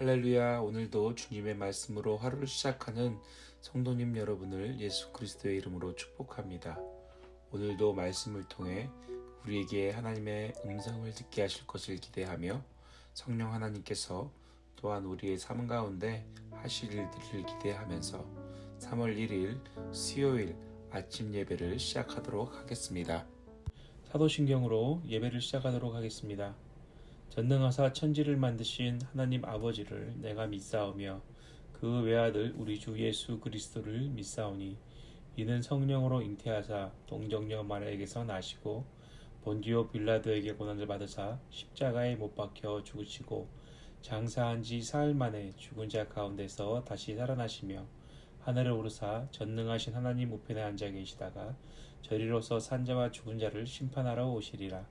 할렐루야 오늘도 주님의 말씀으로 하루를 시작하는 성도님 여러분을 예수 그리스도의 이름으로 축복합니다. 오늘도 말씀을 통해 우리에게 하나님의 음성을 듣게 하실 것을 기대하며 성령 하나님께서 또한 우리의 삶 가운데 하실 일들을 기대하면서 3월 1일 수요일 아침 예배를 시작하도록 하겠습니다. 사도신경으로 예배를 시작하도록 하겠습니다. 전능하사 천지를 만드신 하나님 아버지를 내가 믿사오며 그 외아들 우리 주 예수 그리스도를 믿사오니 이는 성령으로 잉태하사 동정녀 마리아에게서 나시고 본디오 빌라도에게 고난을 받으사 십자가에 못 박혀 죽으시고 장사한 지 사흘 만에 죽은 자 가운데서 다시 살아나시며 하늘을 오르사 전능하신 하나님 우편에 앉아 계시다가 저리로서 산자와 죽은 자를 심판하러 오시리라.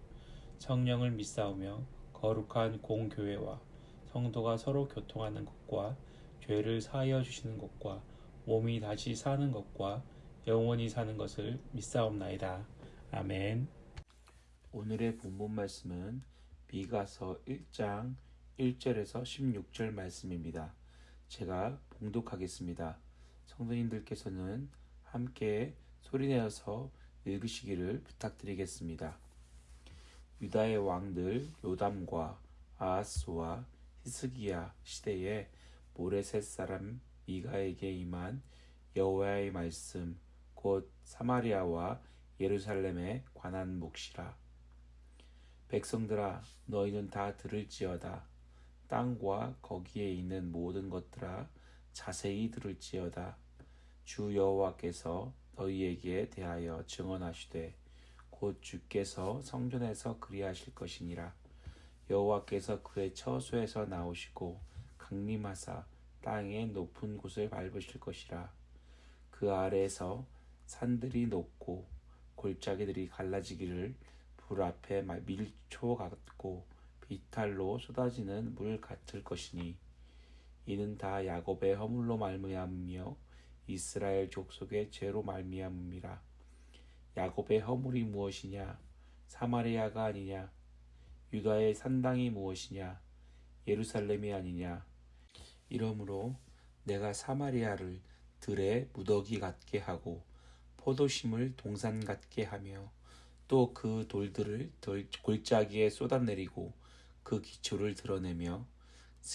성령을 믿사오며 거룩한 공교회와 성도가 서로 교통하는 것과 죄를 사하여 주시는 것과 몸이 다시 사는 것과 영원히 사는 것을 믿사옵나이다. 아멘. 오늘의 본문 말씀은 미가서 1장 1절에서 16절 말씀입니다. 제가 봉독하겠습니다. 성도님들께서는 함께 소리내어서 읽으시기를 부탁드리겠습니다. 유다의 왕들 요담과 아하스와 히스기야 시대에 모레셋 사람 미가에게 임한 여호와의 말씀 곧 사마리아와 예루살렘에 관한 몫이라. 백성들아 너희는 다 들을지어다. 땅과 거기에 있는 모든 것들아 자세히 들을지어다. 주 여호와께서 너희에게 대하여 증언하시되 곧 주께서 성전에서 그리하실 것이니라. 여호와께서 그의 처소에서 나오시고 강림하사 땅의 높은 곳을 밟으실 것이라. 그 아래에서 산들이 높고 골짜기들이 갈라지기를 불 앞에 밀초 같고 비탈로 쏟아지는 물 같을 것이니 이는 다 야곱의 허물로 말미암으며 이스라엘 족속의 죄로 말미암음이라 야곱의 허물이 무엇이냐? 사마리아가 아니냐? 유다의 산당이 무엇이냐? 예루살렘이 아니냐? 이러므로 내가 사마리아를 들의 무더기 같게 하고 포도심을 동산 같게 하며 또 그 돌들을 골짜기에 쏟아내리고 그 기초를 드러내며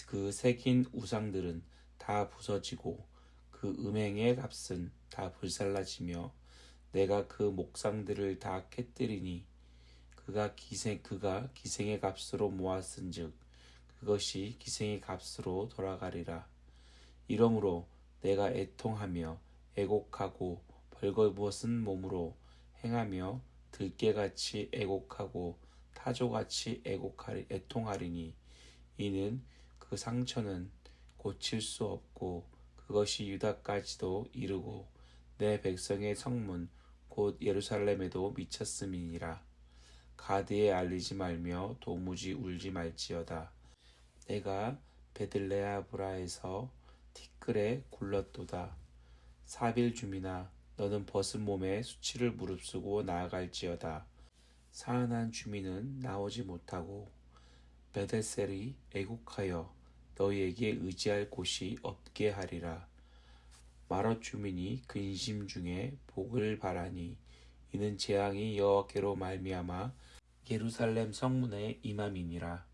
그 새긴 우상들은 다 부서지고 그 음행의 값은 다 불살라지며 내가 그 목상들을 다 깨뜨리니 그가 기생 그가 기생의 값으로 모았은즉 그것이 기생의 값으로 돌아가리라. 이러므로 내가 애통하며 애곡하고 벌거벗은 몸으로 행하며 들깨같이 애곡하고 타조같이 애곡하리 애통하리니 이는 그 상처는 고칠 수 없고 그것이 유다까지도 이르고 내 백성의 성문 곧 예루살렘에도 미쳤음이니라. 가드에 알리지 말며 도무지 울지 말지어다. 내가 베들레아 브라에서 티끌에 굴렀도다. 사빌 주민아 너는 벗은 몸에 수치를 무릅쓰고 나아갈지어다. 사안한 주민은 나오지 못하고 베데셀이 애국하여 너희에게 의지할 곳이 없게 하리라. 마롯 주민이 근심 중에 복을 바라니 이는 재앙이 여호와께로 말미암아 예루살렘 성문에 임함이니라.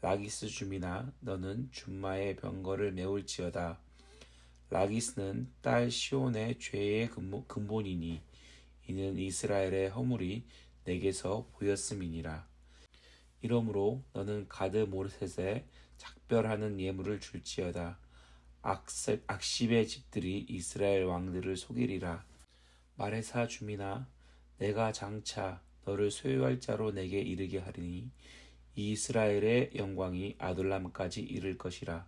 라기스 주민아 너는 준마의 병거를 메울지어다. 라기스는 딸 시온의 죄의 근본이니 이는 이스라엘의 허물이 내게서 보였음이니라. 이러므로 너는 가드 모르셋에 작별하는 예물을 줄지어다 악십의 집들이 이스라엘 왕들을 속이리라. 말해사 주민아 내가 장차 너를 소유할 자로 내게 이르게 하리니 이스라엘의 영광이 아둘람까지 이를 것이라.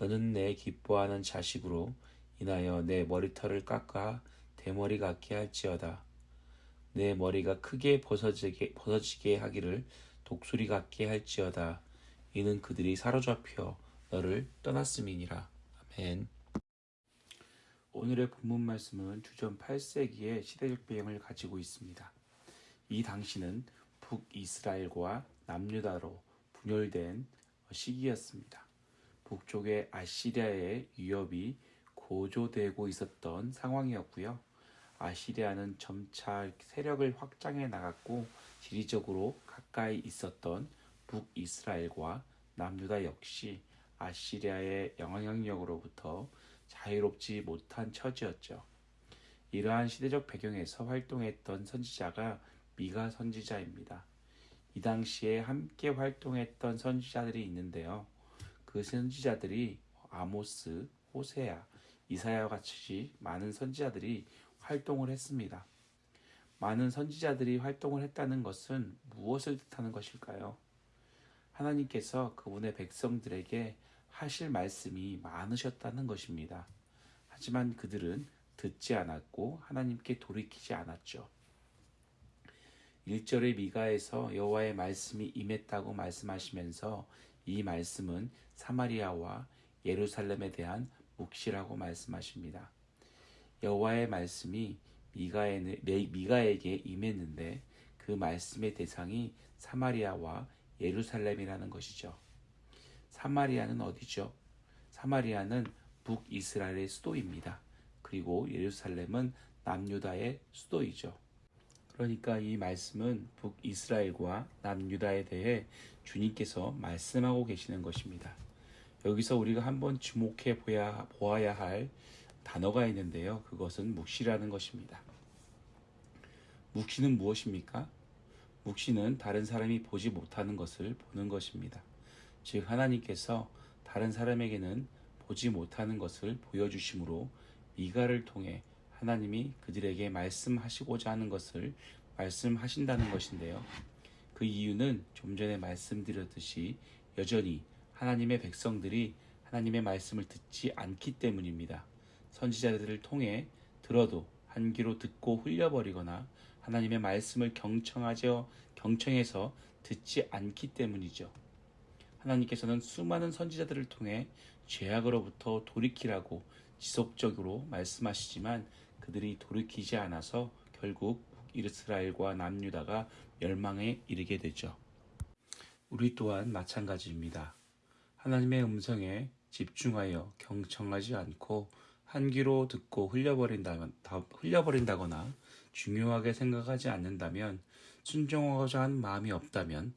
너는 내 기뻐하는 자식으로 인하여 내 머리털을 깎아 대머리 같게 할지어다. 내 머리가 크게 벗어지게, 벗어지게 하기를 독수리 같게 할지어다. 이는 그들이 사로잡혀 너를 떠났음이니라. 아멘. 오늘의 본문 말씀은 주전 8세기의 시대적 배경을 가지고 있습니다. 이 당시는 북이스라엘과 남유다로 분열된 시기였습니다. 북쪽의 아시리아의 위협이 고조되고 있었던 상황이었고요. 아시리아는 점차 세력을 확장해 나갔고 지리적으로 가까이 있었던 북이스라엘과 남유다 역시 아시리아의 영향력으로부터 자유롭지 못한 처지였죠. 이러한 시대적 배경에서 활동했던 선지자가 미가 선지자입니다. 이 당시에 함께 활동했던 선지자들이 있는데요. 그 선지자들이 아모스, 호세야, 이사야 같이 많은 선지자들이 활동을 했습니다. 많은 선지자들이 활동을 했다는 것은 무엇을 뜻하는 것일까요? 하나님께서 그분의 백성들에게 하실 말씀이 많으셨다는 것입니다. 하지만 그들은 듣지 않았고 하나님께 돌이키지 않았죠. 1절의 미가에서 여호와의 말씀이 임했다고 말씀하시면서 이 말씀은 사마리아와 예루살렘에 대한 묵시라고 말씀하십니다. 여호와의 말씀이 미가에, 미가에게 임했는데 그 말씀의 대상이 사마리아와 예루살렘이라는 것이죠. 사마리아는 어디죠? 사마리아는 북이스라엘의 수도입니다. 그리고 예루살렘은 남유다의 수도이죠. 그러니까 이 말씀은 북이스라엘과 남유다에 대해 주님께서 말씀하고 계시는 것입니다. 여기서 우리가 한번 주목해 보아야 할 단어가 있는데요. 그것은 묵시라는 것입니다. 묵시는 무엇입니까? 묵시는 다른 사람이 보지 못하는 것을 보는 것입니다. 즉, 하나님께서 다른 사람에게는 보지 못하는 것을 보여주심으로 미가를 통해 하나님이 그들에게 말씀하시고자 하는 것을 말씀하신다는 것인데요. 그 이유는 좀 전에 말씀드렸듯이 여전히 하나님의 백성들이 하나님의 말씀을 듣지 않기 때문입니다. 선지자들을 통해 들어도 한 귀로 듣고 흘려버리거나 하나님의 말씀을 경청하죠 경청해서 듣지 않기 때문이죠. 하나님께서는 수많은 선지자들을 통해 죄악으로부터 돌이키라고 지속적으로 말씀하시지만 그들이 돌이키지 않아서 결국 이스라엘과 남유다가 멸망에 이르게 되죠. 우리 또한 마찬가지입니다. 하나님의 음성에 집중하여 경청하지 않고 한 귀로 듣고 흘려버린다거나 중요하게 생각하지 않는다면 순종하고자 한 마음이 없다면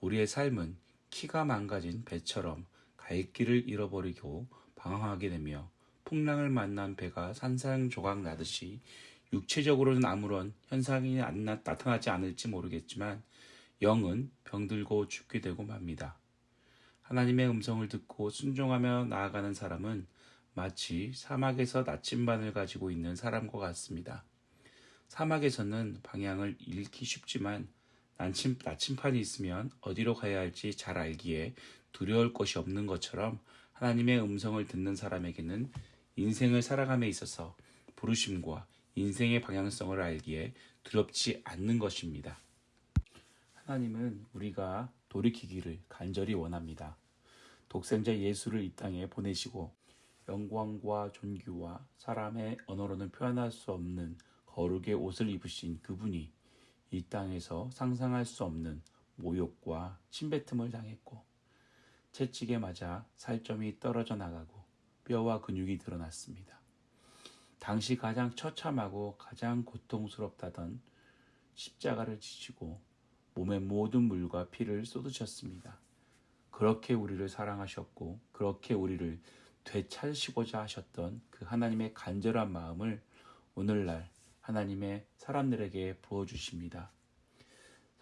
우리의 삶은 키가 망가진 배처럼 갈 길을 잃어버리고 방황하게 되며 풍랑을 만난 배가 산산조각 나듯이 육체적으로는 아무런 현상이 안 나, 타나지 않을지 모르겠지만 영은 병들고 죽게 되고 맙니다. 하나님의 음성을 듣고 순종하며 나아가는 사람은 마치 사막에서 나침반을 가지고 있는 사람과 같습니다. 사막에서는 방향을 잃기 쉽지만 나침, 나침판이 있으면 어디로 가야 할지 잘 알기에 두려울 것이 없는 것처럼 하나님의 음성을 듣는 사람에게는 인생을 살아감에 있어서 부르심과 인생의 방향성을 알기에 두렵지 않는 것입니다. 하나님은 우리가 돌이키기를 간절히 원합니다. 독생자 예수를 이 땅에 보내시고 영광과 존귀와 사람의 언어로는 표현할 수 없는 거룩의 옷을 입으신 그분이 이 땅에서 상상할 수 없는 모욕과 침뱉음을 당했고 채찍에 맞아 살점이 떨어져 나가고 뼈와 근육이 드러났습니다. 당시 가장 처참하고 가장 고통스럽다던 십자가를 지치고 몸의 모든 물과 피를 쏟으셨습니다. 그렇게 우리를 사랑하셨고 그렇게 우리를 되찾으시고자 하셨던 그 하나님의 간절한 마음을 오늘날 하나님의 사람들에게 부어주십니다.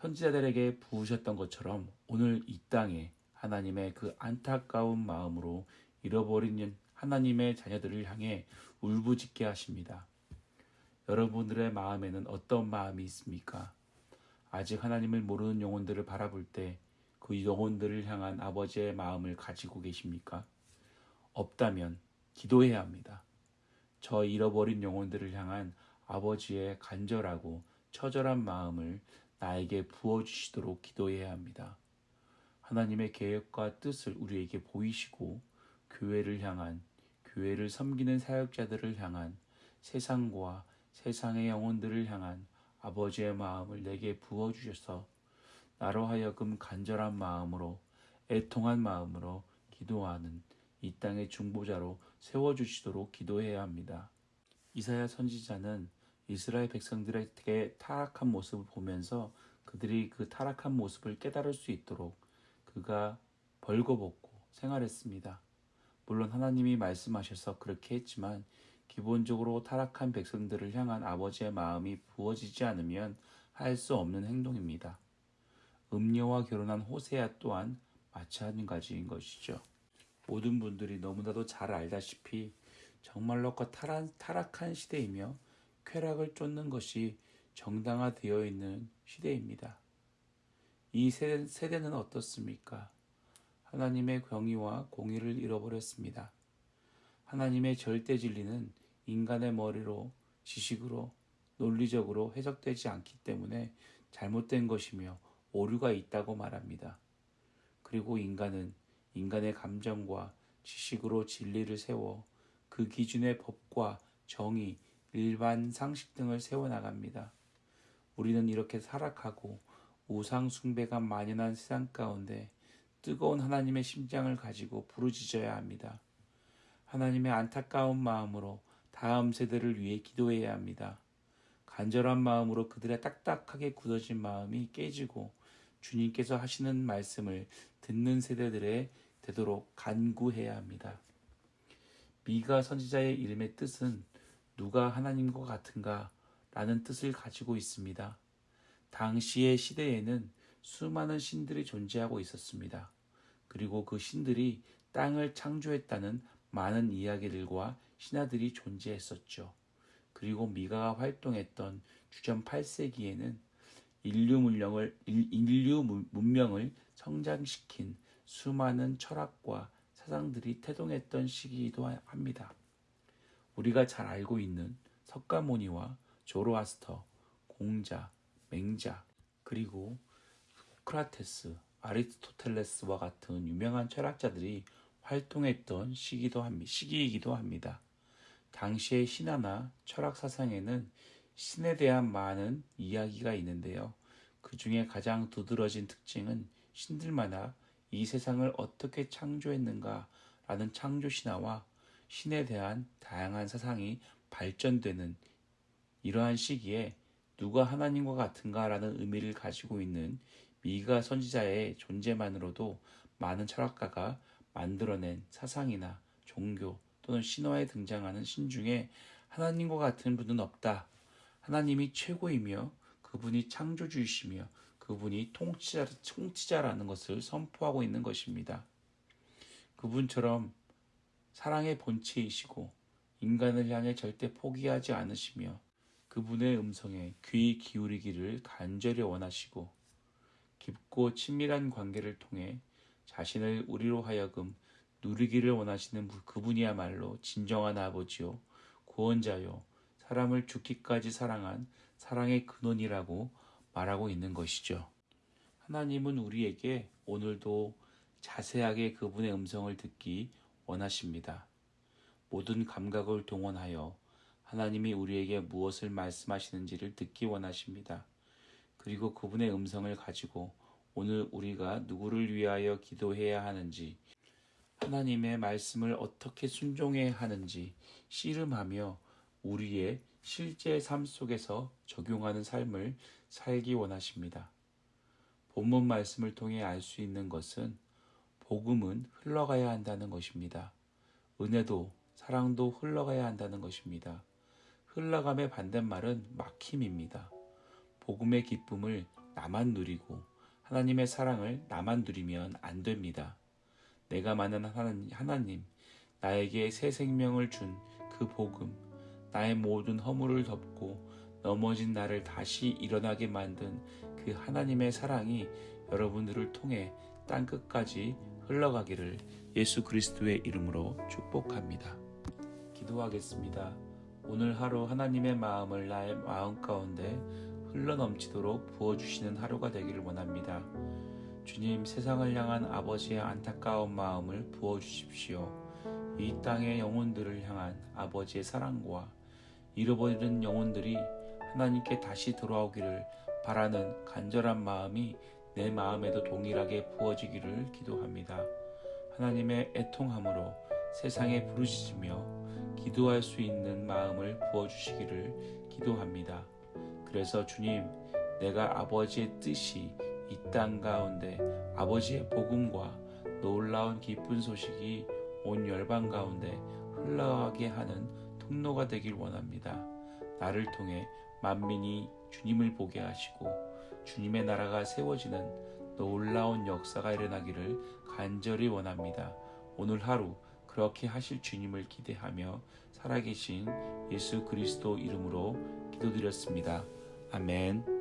선지자들에게 부으셨던 것처럼 오늘 이 땅에 하나님의 그 안타까운 마음으로 잃어버리는 하나님의 자녀들을 향해 울부짖게 하십니다. 여러분들의 마음에는 어떤 마음이 있습니까? 아직 하나님을 모르는 영혼들을 바라볼 때 그 영혼들을 향한 아버지의 마음을 가지고 계십니까? 없다면 기도해야 합니다. 저 잃어버린 영혼들을 향한 아버지의 간절하고 처절한 마음을 나에게 부어주시도록 기도해야 합니다. 하나님의 계획과 뜻을 우리에게 보이시고 교회를 향한 교회를 섬기는 사역자들을 향한 세상과 세상의 영혼들을 향한 아버지의 마음을 내게 부어 주셔서 나로 하여금 간절한 마음으로 애통한 마음으로 기도하는 이 땅의 중보자로 세워주시도록 기도해야 합니다. 이사야 선지자는 이스라엘 백성들에게 타락한 모습을 보면서 그들이 그 타락한 모습을 깨달을 수 있도록 그가 벌거벗고 생활했습니다. 물론 하나님이 말씀하셔서 그렇게 했지만 기본적으로 타락한 백성들을 향한 아버지의 마음이 부어지지 않으면 할 수 없는 행동입니다. 음녀와 결혼한 호세아 또한 마찬가지인 것이죠. 모든 분들이 너무나도 잘 알다시피 정말로 그 타락한 시대이며 쾌락을 쫓는 것이 정당화되어 있는 시대입니다. 이 세대, 는 어떻습니까? 하나님의 경의와 공의를 잃어버렸습니다. 하나님의 절대 진리는 인간의 머리로 지식으로 논리적으로 해석되지 않기 때문에 잘못된 것이며 오류가 있다고 말합니다. 그리고 인간은 인간의 감정과 지식으로 진리를 세워 그 기준의 법과 정의, 일반 상식 등을 세워나갑니다. 우리는 이렇게 타락하고 우상 숭배가 만연한 세상 가운데 뜨거운 하나님의 심장을 가지고 부르짖어야 합니다. 하나님의 안타까운 마음으로 다음 세대를 위해 기도해야 합니다. 간절한 마음으로 그들의 딱딱하게 굳어진 마음이 깨지고 주님께서 하시는 말씀을 듣는 세대들에 되도록 간구해야 합니다. 미가 선지자의 이름의 뜻은 누가 하나님과 같은가 라는 뜻을 가지고 있습니다. 당시의 시대에는 수많은 신들이 존재하고 있었습니다. 그리고 그 신들이 땅을 창조했다는 많은 이야기들과 신화들이 존재했었죠. 그리고 미가가 활동했던 주전 8세기에는 인류 문명을, 인류 문명을 성장시킨 수많은 철학과 사상들이 태동했던 시기이기도 합니다. 우리가 잘 알고 있는 석가모니와 조로아스터, 공자, 맹자, 그리고 소크라테스, 아리스토텔레스와 같은 유명한 철학자들이 활동했던 시기도 합니다. 시기이기도 합니다. 당시의 신화나 철학 사상에는 신에 대한 많은 이야기가 있는데요. 그 중에 가장 두드러진 특징은 신들마다 이 세상을 어떻게 창조했는가 라는 창조 신화와 신에 대한 다양한 사상이 발전되는 이러한 시기에 누가 하나님과 같은가 라는 의미를 가지고 있는 미가 선지자의 존재만으로도 많은 철학가가 만들어낸 사상이나 종교 또는 신화에 등장하는 신 중에 하나님과 같은 분은 없다. 하나님이 최고이며 그분이 창조주이시며 그분이 통치자, 통치자라는 것을 선포하고 있는 것입니다. 그분처럼 사랑의 본체이시고 인간을 향해 절대 포기하지 않으시며 그분의 음성에 귀 기울이기를 간절히 원하시고 깊고 친밀한 관계를 통해 자신을 우리로 하여금 누리기를 원하시는 그분이야말로 진정한 아버지요, 구원자요, 사람을 죽기까지 사랑한 사랑의 근원이라고 말하고 있는 것이죠. 하나님은 우리에게 오늘도 자세하게 그분의 음성을 듣기 원하십니다. 모든 감각을 동원하여 하나님이 우리에게 무엇을 말씀하시는지를 듣기 원하십니다. 그리고 그분의 음성을 가지고 오늘 우리가 누구를 위하여 기도해야 하는지, 하나님의 말씀을 어떻게 순종해야 하는지 씨름하며 우리의 실제 삶 속에서 적용하는 삶을 살기 원하십니다. 본문 말씀을 통해 알 수 있는 것은 복음은 흘러가야 한다는 것입니다. 은혜도 사랑도 흘러가야 한다는 것입니다. 흘러감의 반대말은 막힘입니다. 복음의 기쁨을 나만 누리고 하나님의 사랑을 나만 누리면 안 됩니다. 내가 만난 하나님, 나에게 새 생명을 준 그 복음, 나의 모든 허물을 덮고 넘어진 나를 다시 일어나게 만든 그 하나님의 사랑이 여러분들을 통해 땅 끝까지 흘러가기를 예수 그리스도의 이름으로 축복합니다. 기도하겠습니다. 오늘 하루 하나님의 마음을 나의 마음 가운데 흘러넘치도록 부어주시는 하루가 되기를 원합니다. 주님, 세상을 향한 아버지의 안타까운 마음을 부어주십시오. 이 땅의 영혼들을 향한 아버지의 사랑과 잃어버리는 영혼들이 하나님께 다시 돌아오기를 바라는 간절한 마음이 내 마음에도 동일하게 부어지기를 기도합니다. 하나님의 애통함으로 세상에 부르짖으며 기도할 수 있는 마음을 부어주시기를 기도합니다. 그래서 주님, 내가 아버지의 뜻이 이 땅 가운데 아버지의 복음과 놀라운 기쁜 소식이 온 열방 가운데 흘러가게 하는 통로가 되길 원합니다. 나를 통해 만민이 주님을 보게 하시고 주님의 나라가 세워지는 놀라운 역사가 일어나기를 간절히 원합니다. 오늘 하루 그렇게 하실 주님을 기대하며 살아계신 예수 그리스도 이름으로 기도드렸습니다. 아멘.